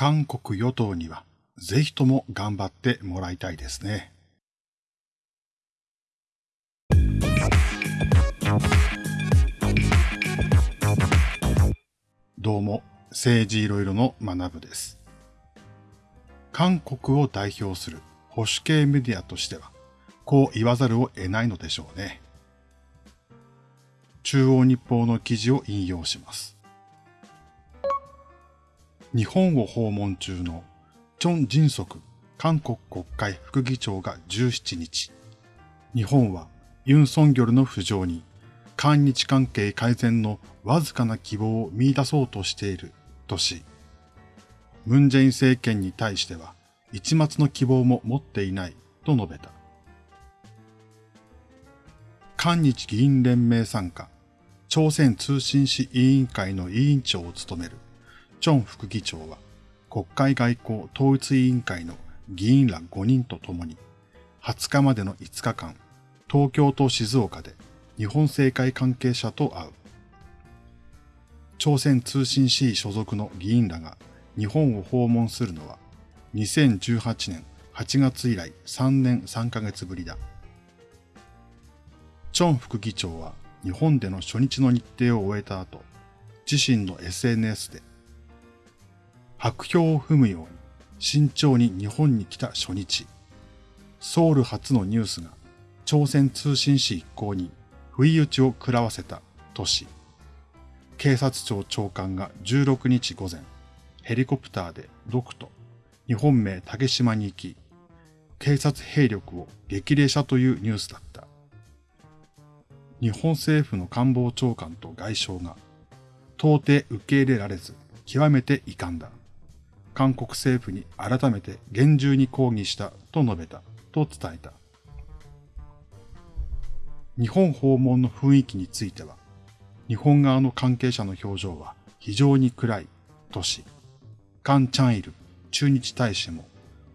韓国与党にはぜひとも頑張ってもらいたいですね。どうも、政治いろいろの学部です。韓国を代表する保守系メディアとしては、こう言わざるを得ないのでしょうね。中央日報の記事を引用します。日本を訪問中のチョン・ジンソク韓国国会副議長が17日、日本はユン・ソンギョルの浮上に韓日関係改善のわずかな希望を見出そうとしているとし、ムンジェイン政権に対しては一末の希望も持っていないと述べた。韓日議員連盟参加、朝鮮通信使委員会の委員長を務めるチョン副議長は、国会外交統一委員会の議員ら5人と共に、20日までの5日間、東京と静岡で日本政界関係者と会う。朝鮮通信使所属の議員らが日本を訪問するのは2018年8月以来3年3ヶ月ぶりだ。チョン副議長は日本での初日の日程を終えた後、自身の SNS で白氷を踏むように慎重に日本に来た初日、ソウル初のニュースが朝鮮通信使一行に不意打ちを食らわせた都市。警察庁長官が16日午前、ヘリコプターで独と日本名竹島に行き、警察兵力を激励したというニュースだった。日本政府の官房長官と外相が到底受け入れられず極めて遺憾だ。韓国政府に改めて厳重に抗議したと述べたと伝えた。日本訪問の雰囲気については、日本側の関係者の表情は非常に暗いとし、カン・チャンイル駐日大使も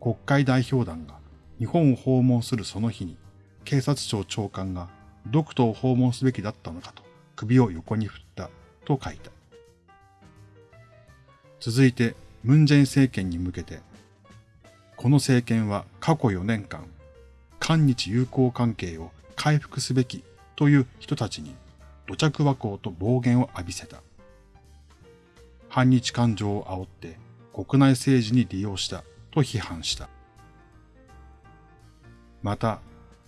国会代表団が日本を訪問するその日に警察庁長官が独島を訪問すべきだったのかと首を横に振ったと書いた。続いてムンジェイン政権に向けて、この政権は過去4年間、韓日友好関係を回復すべきという人たちに土着和光と暴言を浴びせた。反日感情を煽って国内政治に利用したと批判した。また、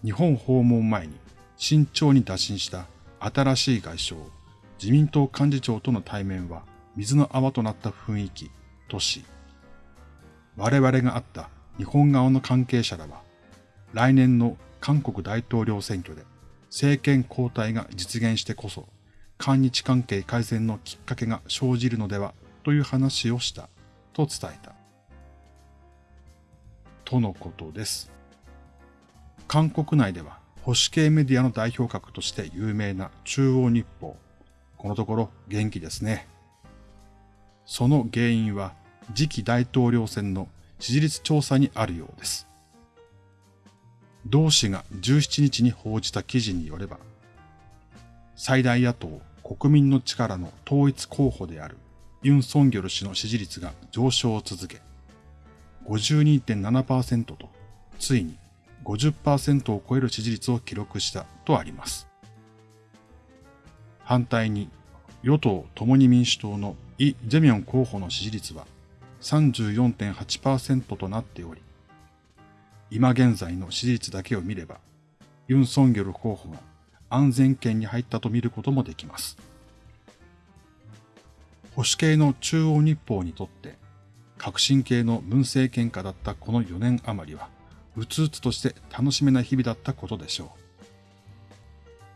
日本訪問前に慎重に打診した新しい外相、自民党幹事長との対面は水の泡となった雰囲気とし、我々があった日本側の関係者らは、来年の韓国大統領選挙で政権交代が実現してこそ、韓日関係改善のきっかけが生じるのではという話をしたと伝えた。とのことです。韓国内では保守系メディアの代表格として有名な中央日報。このところ元気ですね。その原因は次期大統領選の支持率調査にあるようです。同氏が17日に報じた記事によれば、最大野党国民の力の統一候補であるユン・ソンギョル氏の支持率が上昇を続け、52.7%とついに50%を超える支持率を記録したとあります。反対に与党共に民主党のイ・ジェミョン候補の支持率は34.8%となっており、今現在の支持率だけを見れば、ユン・ソンギョル候補が安全圏に入ったと見ることもできます。保守系の中央日報にとって、革新系の文政権下だったこの4年余りは、うつうつとして楽しめない日々だったことでしょう。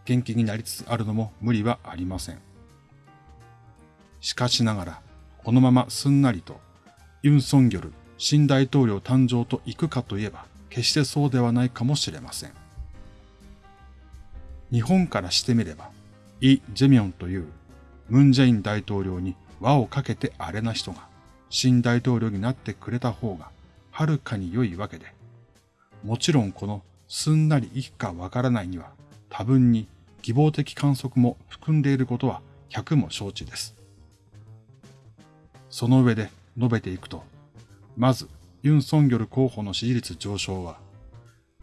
元気になりつつあるのも無理はありません。しかしながら、このまますんなりと、ユン・ソンギョル新大統領誕生と行くかといえば、決してそうではないかもしれません。日本からしてみれば、イ・ジェミョンというムン・ジェイン大統領に輪をかけてあれな人が新大統領になってくれた方がはるかに良いわけで、もちろんこのすんなりいくかわからないには多分に希望的観測も含んでいることは100も承知です。その上で述べていくと、まず、ユン・ソンギョル候補の支持率上昇は、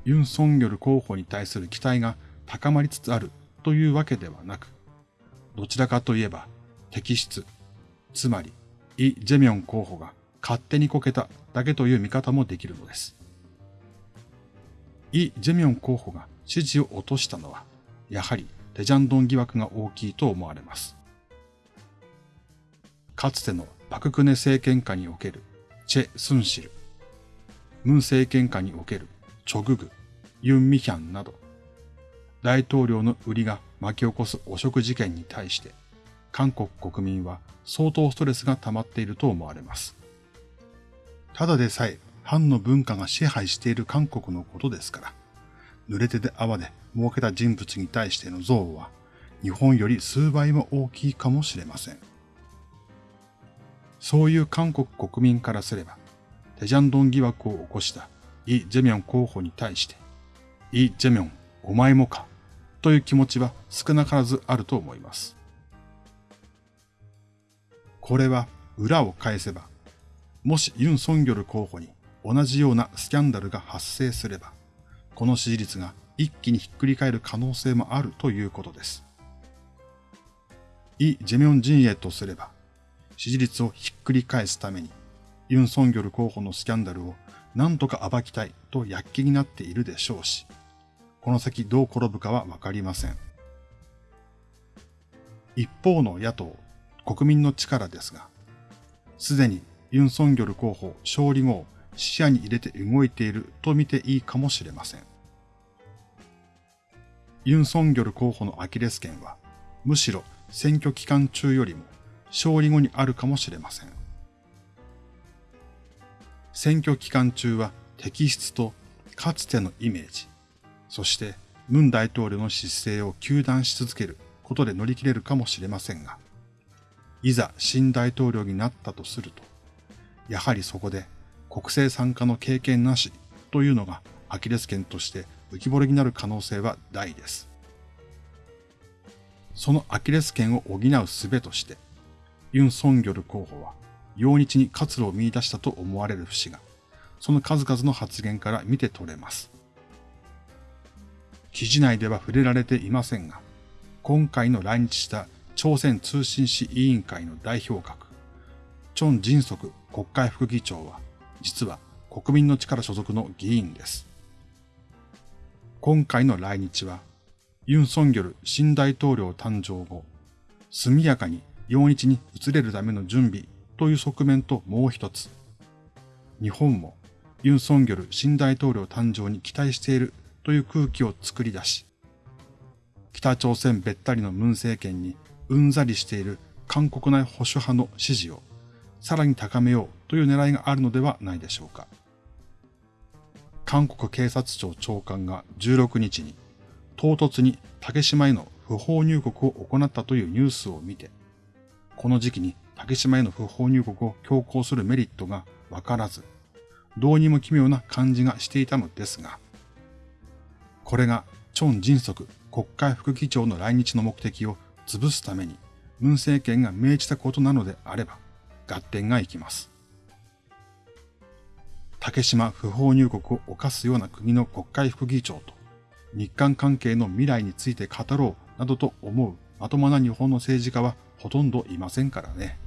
ユン・ソンギョル候補に対する期待が高まりつつあるというわけではなく、どちらかといえば、摘出、つまり、イ・ジェミョン候補が勝手にこけただけという見方もできるのです。イ・ジェミョン候補が支持を落としたのは、やはりテジャンドン疑惑が大きいと思われます。かつてのパククネ政権下におけるチェ・スンシル、ムン政権下におけるチョググ、ユン・ミヒャンなど、大統領の売りが巻き起こす汚職事件に対して、韓国国民は相当ストレスが溜まっていると思われます。ただでさえ、藩の文化が支配している韓国のことですから、濡れ手で泡で儲けた人物に対しての憎悪は、日本より数倍も大きいかもしれません。そういう韓国国民からすれば、テジャンドン疑惑を起こしたイ・ジェミョン候補に対して、イ・ジェミョン、お前もか、という気持ちは少なからずあると思います。これは裏を返せば、もしユン・ソンギョル候補に同じようなスキャンダルが発生すれば、この支持率が一気にひっくり返る可能性もあるということです。イ・ジェミョン陣営とすれば、支持率をひっくり返すために、ユン・ソンギョル候補のスキャンダルを何とか暴きたいと躍起になっているでしょうし、この先どう転ぶかはわかりません。一方の野党、国民の力ですが、すでにユン・ソンギョル候補勝利後を視野に入れて動いていると見ていいかもしれません。ユン・ソンギョル候補のアキレス腱は、むしろ選挙期間中よりも勝利後にあるかもしれません。選挙期間中は摘出とかつてのイメージ、そしてムン大統領の姿勢を糾弾し続けることで乗り切れるかもしれませんが、いざ新大統領になったとすると、やはりそこで国政参加の経験なしというのがアキレス腱として浮き彫りになる可能性は大です。そのアキレス腱を補う術として、ユン・ソンギョル候補は、陽日に活路を見出したと思われる節が、その数々の発言から見て取れます。記事内では触れられていませんが、今回の来日した朝鮮通信使委員会の代表格、チョン・ジンソク国会副議長は、実は国民の力所属の議員です。今回の来日は、ユン・ソンギョル新大統領誕生後、速やかに陽日に移れるための準備という側面ともう一つ。日本もユン・ソンギョル新大統領誕生に期待しているという空気を作り出し、北朝鮮べったりのムン政権にうんざりしている韓国内保守派の支持をさらに高めようという狙いがあるのではないでしょうか。韓国警察庁長官が16日に唐突に竹島への不法入国を行ったというニュースを見て、この時期に竹島への不法入国を強行するメリットがわからず、どうにも奇妙な感じがしていたのですが、これがチョン・ジンソク国会副議長の来日の目的を潰すために、文政権が命じたことなのであれば、合点がいきます。竹島不法入国を犯すような国の国会副議長と、日韓関係の未来について語ろうなどと思うまともな日本の政治家はほとんどいませんからね。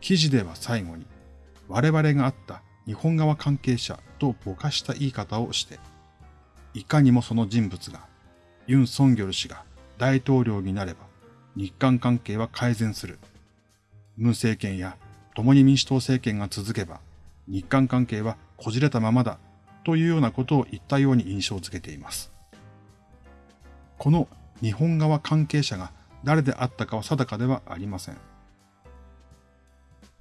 記事では最後に、我々があった日本側関係者とぼかした言い方をして、いかにもその人物が、ユン・ソンギョル氏が大統領になれば、日韓関係は改善する。ムン政権や共に民主党政権が続けば、日韓関係はこじれたままだというようなことを言ったように印象づけています。この日本側関係者が誰であったかは定かではありません。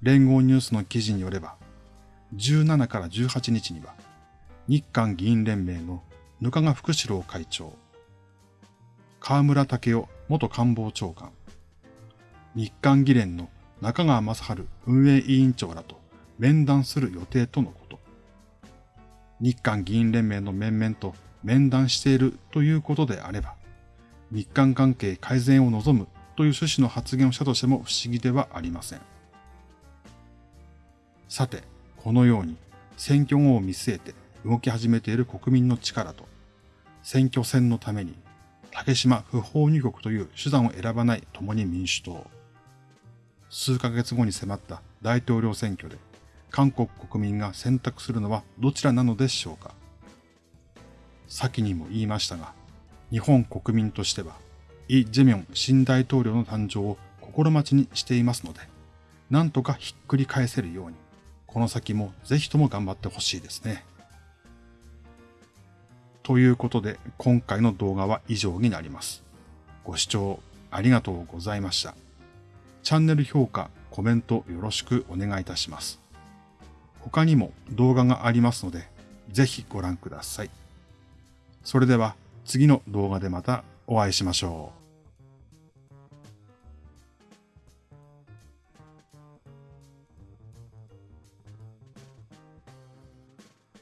連合ニュースの記事によれば、17から18日には、日韓議員連盟の額賀福志郎会長、河村武雄元官房長官、日韓議連の中川正春運営委員長らと面談する予定とのこと。日韓議員連盟の面々と面談しているということであれば、日韓関係改善を望むという趣旨の発言をしたとしても不思議ではありません。さて、このように選挙後を見据えて動き始めている国民の力と、選挙戦のために竹島不法入国という手段を選ばない共に民主党。数ヶ月後に迫った大統領選挙で韓国国民が選択するのはどちらなのでしょうか先にも言いましたが、日本国民としては、イ・ジェミョン新大統領の誕生を心待ちにしていますので、なんとかひっくり返せるように、この先もぜひとも頑張ってほしいですね。ということで、今回の動画は以上になります。ご視聴ありがとうございました。チャンネル評価、コメントよろしくお願いいたします。他にも動画がありますので、ぜひご覧ください。それでは次の動画でまたお会いしましょう。